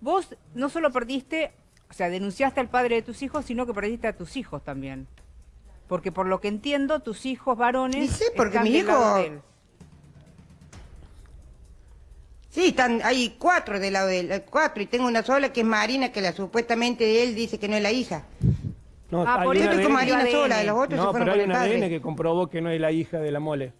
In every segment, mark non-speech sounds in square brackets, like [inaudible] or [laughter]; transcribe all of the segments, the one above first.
Vos no solo perdiste, o sea, denunciaste al padre de tus hijos, sino que perdiste a tus hijos también. Porque por lo que entiendo, tus hijos varones Y sí, porque están mi hijo-. Sí, están, hay cuatro del lado de él, hay cuatro, y tengo una sola que es Marina, que la supuestamente él dice que no es la hija. No, Ah, por con ADN. Marina ADN. sola, los otros se fueron pero con hay el ADN que comprobó que no es la hija de la mole.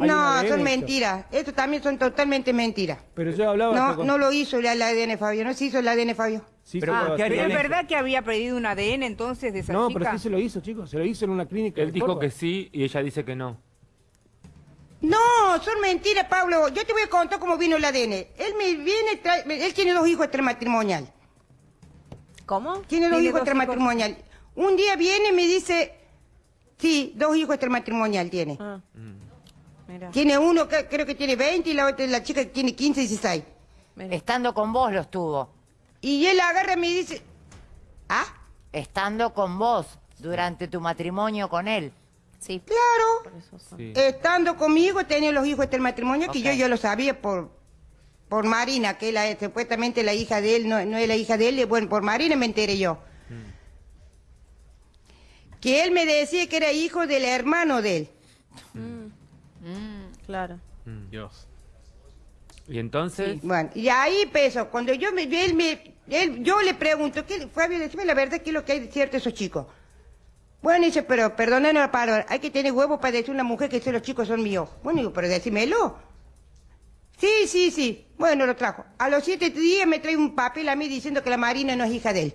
Hay No, son mentiras. Esto también son totalmente mentiras. Pero yo hablaba... No, con- no lo hizo el ADN Fabio, no se hizo el ADN Fabio. Sí, Pero se lo ¿qué hacía. Pero es verdad que había pedido un ADN entonces de esa No, chica. pero sí se lo hizo, chicos. Se lo hizo en una clínica. Él dijo Córdoba. que sí y ella dice que no. No, son mentiras, Pablo. Yo te voy a contar cómo vino el ADN. Él me viene, trae- él tiene dos hijos extramatrimonial. ¿Cómo? Tiene dos Tiene hijos extramatrimonial. Un día viene y me dice, sí, dos hijos extramatrimonial tiene. Ah. Tiene uno que creo que tiene 20 y la otra, la chica que tiene 15 y 16. mira. Estando con vos los tuvo. Y él agarra y me dice, ¿ah? Estando con vos durante tu matrimonio con él. Sí, Claro. por eso son. Sí. Estando conmigo tenía los hijos del matrimonio que Ok. yo ya lo sabía por por Marina, que es la, supuestamente la hija de él, no, no es la hija de él, y bueno, por Marina me enteré yo. Que él me decía que era hijo del hermano de él. Claro. Dios. Y entonces, Bueno, y ahí empezó, cuando yo me, él me, él, yo le pregunto, ¿qué, Fabio, decime la verdad, ¿qué es lo que hay de cierto esos chicos? Bueno, dice, pero perdónenos la palabra, hay que tener huevo para decir a una mujer que esos chicos son míos. Bueno, digo, pero decímelo. Sí, sí, sí. Bueno, lo trajo. A los siete días me trae un papel a mí diciendo que la Marina no es hija de él.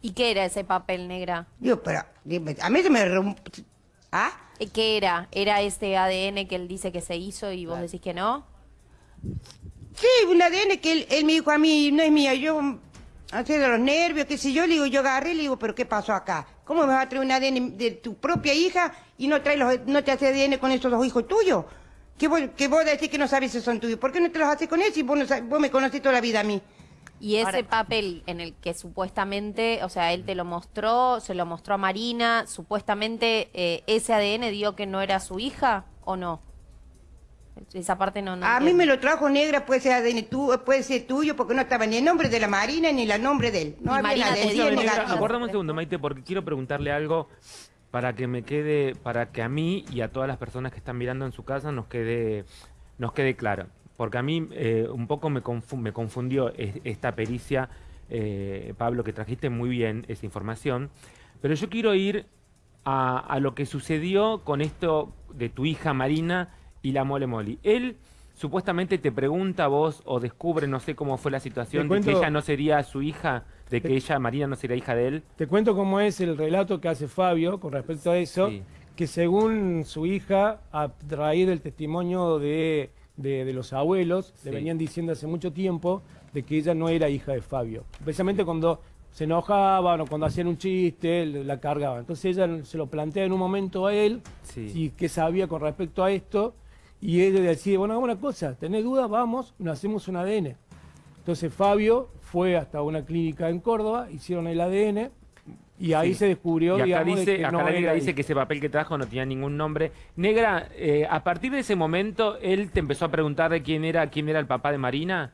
¿Y qué era ese papel negra? Digo, pero dime, a mí se me... ¿Ah? ¿Y ¿Qué era? ¿Era este ADN que él dice que se hizo y vos decís que no? Sí, un ADN que él, él me dijo a mí, no es mía, yo, así de los nervios, qué sé yo, le digo, yo agarré, le digo, pero ¿qué pasó acá? ¿Cómo me vas a traer un ADN de tu propia hija y no traes los, no te hace ADN con esos dos hijos tuyos? Que vos, que vos decís que no sabes si son tuyos, ¿por qué no te los haces con él si vos, no vos me conocés toda la vida a mí? Y ese Ahora- papel en el que supuestamente, o sea, él te lo mostró, se lo mostró a Marina, supuestamente eh, ese ADN dio que no era su hija o no. Esa parte no. no A mí entiendo. me lo trajo negra, puede ser ADN tu, puede ser tuyo, porque no estaba ni el nombre de la Marina ni el nombre de él. No había Marina nada, te Negra, aguardame un segundo, Maite, porque quiero preguntarle algo para que me quede, para que a mí y a todas las personas que están mirando en su casa nos quede, nos quede claro. Porque a mí eh, un poco me, confu- me confundió es- esta pericia, eh, Pablo, que trajiste muy bien esa información. Pero yo quiero ir a, a lo que sucedió con esto de tu hija Marina y la Mole Moli. Él supuestamente te pregunta a vos o descubre, no sé cómo fue la situación, de que ella no sería su hija, de que Te- ella, Marina, no sería hija de él. Te cuento cómo es el relato que hace Fabio con respecto a eso, Sí. que según su hija, a raíz del testimonio de, de- de los abuelos, Sí. le venían diciendo hace mucho tiempo de que ella no era hija de Fabio. Precisamente cuando se enojaban o cuando hacían un chiste, la cargaba. Entonces ella se lo plantea en un momento a él, Sí. y qué sabía con respecto a esto, y ella decía, bueno, hagamos una cosa, ¿tenés dudas? Vamos, nos hacemos un ADN. Entonces Fabio fue hasta una clínica en Córdoba, hicieron el ADN y ahí Sí. se descubrió, Y acá digamos, de dice, que acá no la negra era dice que ese papel que trajo no tenía ningún nombre. Negra, eh, a partir de ese momento, él te empezó a preguntar de quién era, quién era el papá de Marina.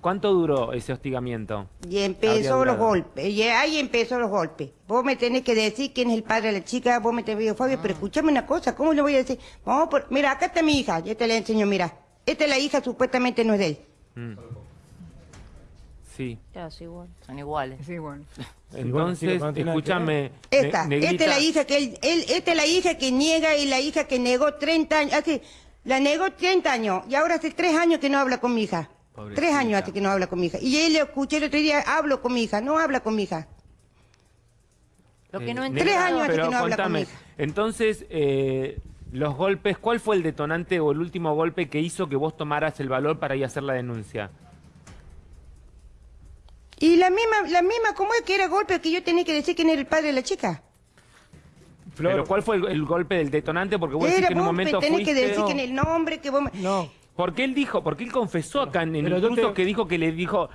¿Cuánto duró ese hostigamiento? Y empezó los golpes, y ahí empezó los golpes. Vos me tenés que decir quién es el padre de la chica, vos me tenés que decir, Fabio, pero escúchame una cosa, ¿cómo le voy a decir? Vamos por... Mira, acá está mi hija, yo te la enseño, mira. Esta es la hija, supuestamente no es de él. Mm. Sí. Igual. Son iguales. [laughs] Entonces, escúchame. Esta, ne- esta negrita, es la hija que él, él- esta es la hija que niega y la hija que negó 30 años, hace, la negó 30 años y ahora hace 3 años que no habla con mi hija. Pobrecita. 3 años hace que no habla con mi hija. Y él le escuché el otro día, hablo con mi hija, no habla con mi hija. Lo que eh, no entiendo... Tres años hace que no habla con mi hija. Entonces, eh, los golpes, ¿cuál fue el detonante o el último golpe que hizo que vos tomaras el valor para ir a hacer la denuncia? Y la misma, la misma, ¿cómo es que era golpe que yo tenía que decir quién era el padre de la chica? Flor, Pero ¿cuál fue el, el golpe del detonante? Porque vos decís que en un momento tenés fuiste... que decir no. el nombre, que vos me... No, Porque él dijo, porque él confesó acá en, yo incluso te- que dijo que le dijo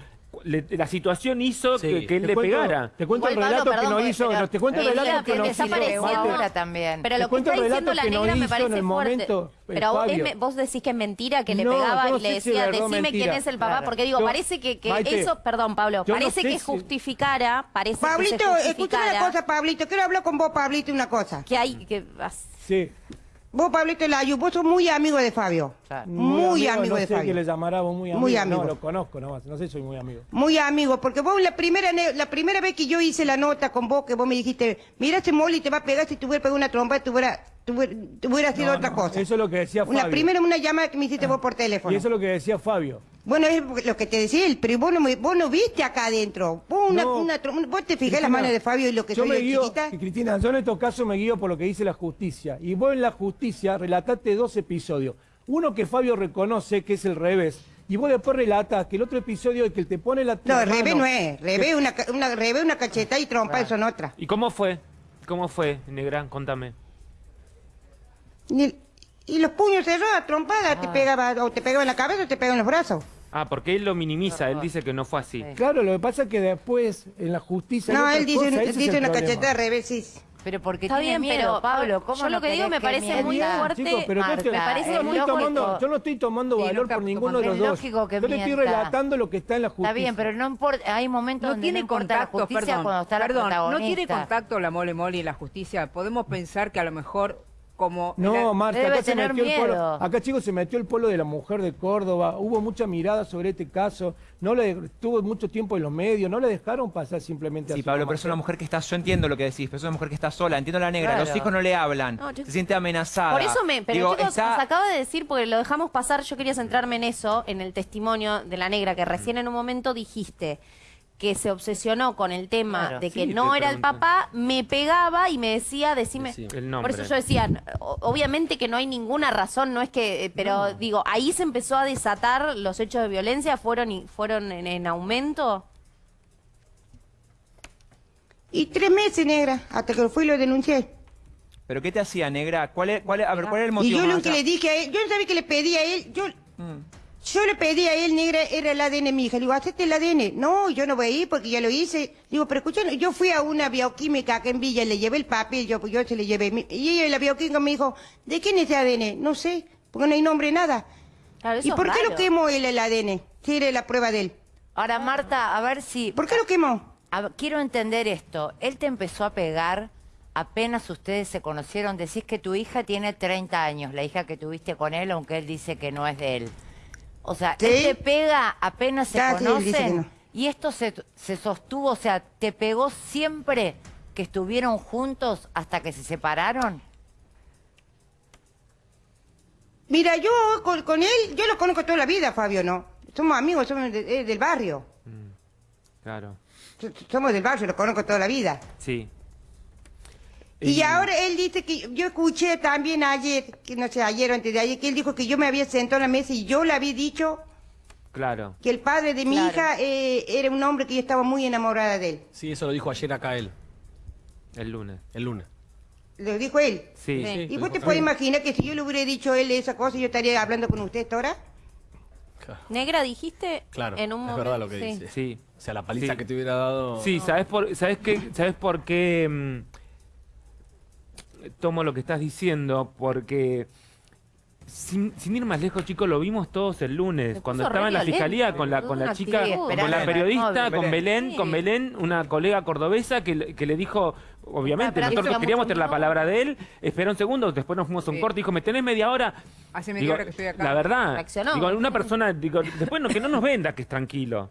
le- la situación hizo Sí. que, que él Te le cuento- pegara. Te cuento el relato que no hizo, no, te cuento el Ella relato que que no hizo. apareciendo- ahora también. Pero lo que está diciendo la negra me parece fuerte. momento, eh, Pero vos, Fabio. es me- vos decís que es mentira, que le No, pegaba no y le si decía, o decime quién es el papá. Claro. Porque digo, Yo- parece que, que Maite, eso, perdón, Pablo, parece que si- justificara, parece Pablito, que se justificara una cosa, Pablito. Quiero hablar con vos, Pablito, una cosa. que hay que Sí. Vos, Pablito Layu, vos sos muy amigo de Fabio. Claro. Muy, amigo, no de sé Fabio. que le llamará vos muy amigo. Muy amigo. No, lo conozco nomás. No sé si soy muy amigo. Muy amigo, porque vos la primera la primera vez que yo hice la nota con vos, que vos me dijiste, mira ese Molly te va a pegar si te hubiera pegado una trompa, te hubiera, te hubiera, te hubiera sido No, otra no, cosa. Eso es lo que decía Fabio. La primera una llamada que me hiciste vos por teléfono. Y eso es lo que decía Fabio. Bueno, es lo que te decía él, pero vos no, me- vos no viste acá adentro. Vos, una, No. una trom- vos te fijás Cristina, las manos de Fabio y lo que yo soy me yo guío, chiquita. y Cristina, yo en estos casos me guío por lo que dice la justicia. Y vos en la justicia relataste dos episodios. Uno que Fabio reconoce que es el revés. Y vos después relatas que el otro episodio es que él te pone la No, revés no es. Revés una, ca- una, revés una cacheta y trompa son otras. ¿Y cómo fue? ¿Cómo fue, negra? Contame. Y, y los puños cerrados, trompada, te pegaba, o te pegaba en la cabeza o te pegaba en los brazos. Ah, porque él lo minimiza, él dice que no fue así. Sí. Claro, lo que pasa es que después en la justicia. No, él dice, cosa, dice una problema. cacheta de revés, sí. Pero porque Está tiene bien, miedo, pero, Pablo, ¿cómo yo no lo que digo me parece muy mienta? fuerte, Chicos, pero yo, te- me parece yo no muy estoy tomando, lógico. yo no estoy tomando Sí, no valor por ninguno de los dos. lógico que yo le estoy relatando lo que está en la justicia. Está bien, pero no importa, hay momentos No donde tiene no contacto, la justicia perdón, cuando está perdón, la no protagonista. tiene contacto la mole mole y la justicia. Podemos pensar que a lo mejor como No, la- Marta, Debe acá se metió el polo. Acá, chicos, se metió el polo de la mujer de Córdoba. Hubo mucha mirada sobre este caso. No le estuvo mucho tiempo en los medios. No le dejaron pasar simplemente Sí, así Pablo, nomás. pero es una mujer que está, yo entiendo lo que decís, pero es una mujer que está sola, entiendo la negra, los hijos no le hablan, No, yo- se siente amenazada. Por eso me. Pero Digo, chicos, está- nos acaba de decir, porque lo dejamos pasar, yo quería centrarme en eso, en el testimonio de la negra, que recién en un momento dijiste que se obsesionó con el tema Claro. de que Sí, no te era el papá, me pegaba y me decía, decime. Sí, el nombre. Por eso yo decía, obviamente que no hay ninguna razón, no es que, eh, pero digo, ahí se empezó a desatar los hechos de violencia, fueron y fueron en, en aumento. Y tres meses, negra, hasta que fui y lo denuncié. ¿Pero qué te hacía, negra? ¿Cuál es, cuál es- a ver, ¿cuál es el Y motivo? yo lo que le dije a él, yo no sabía que le pedí a él, yo, Mm. Yo le pedí a él, negra, era el ADN mi hija. Le digo, hacete el ADN. No, yo no voy a ir porque ya lo hice. Digo, pero escucha, yo fui a una bioquímica acá en Villa, le llevé el papel, yo, yo se le llevé. Y ella, la bioquímica me dijo, ¿de quién es ese ADN? No sé, porque no hay nombre, nada. Claro, ¿Y por qué raro. lo quemó él el ADN? Si era la prueba de él. Ahora, Marta, a ver si... ¿Por qué lo quemó? A quiero entender esto. Él te empezó a pegar apenas ustedes se conocieron. Decís que tu hija tiene 30 años, la hija que tuviste con él, aunque él dice que no es de él. O sea, ¿Sí? él te pega apenas se conocen. no. Y esto se, se sostuvo, o sea, ¿te pegó siempre que estuvieron juntos hasta que se separaron? Mira, yo con, con él, yo lo conozco toda la vida, Fabio, ¿no? Somos amigos, somos de- eh, del barrio. Claro. So- Somos del barrio, lo conozco toda la vida. Sí. Y ahora él dice que yo escuché también ayer, que no sé, ayer o antes de ayer, que él dijo que yo me había sentado en la mesa y yo le había dicho Claro. que el padre de mi Claro. hija eh, era un hombre que yo estaba muy enamorada de él. Sí, eso lo dijo ayer acá él, El lunes. el lunes. Lo dijo él. Sí. Sí. ¿Y vos te puedes imaginar que si yo le hubiera dicho a él esa cosa, yo estaría hablando con usted ahora? Negra, dijiste Claro, en un es momento. verdad lo que sí. dice. Sí. O sea, la paliza Sí. que te hubiera dado... Sí, ¿sabes por, sabes qué, sabes por qué mm, tomo lo que estás diciendo? Porque sin, sin ir más lejos, chicos, lo vimos todos el lunes, cuando estaba en la violento, fiscalía con la con la chica, con la periodista, con Belén, Sí. con Belén, una colega cordobesa que, le- que le dijo, obviamente, Ah, nosotros queríamos tener la palabra de él, espera un segundo, después nos fuimos a un Sí. corte, dijo, ¿me tenés media hora? Hace media Digo, hora que estoy acá. La verdad, Reaccionó. digo, una persona, digo, después no, que no nos venda que es tranquilo.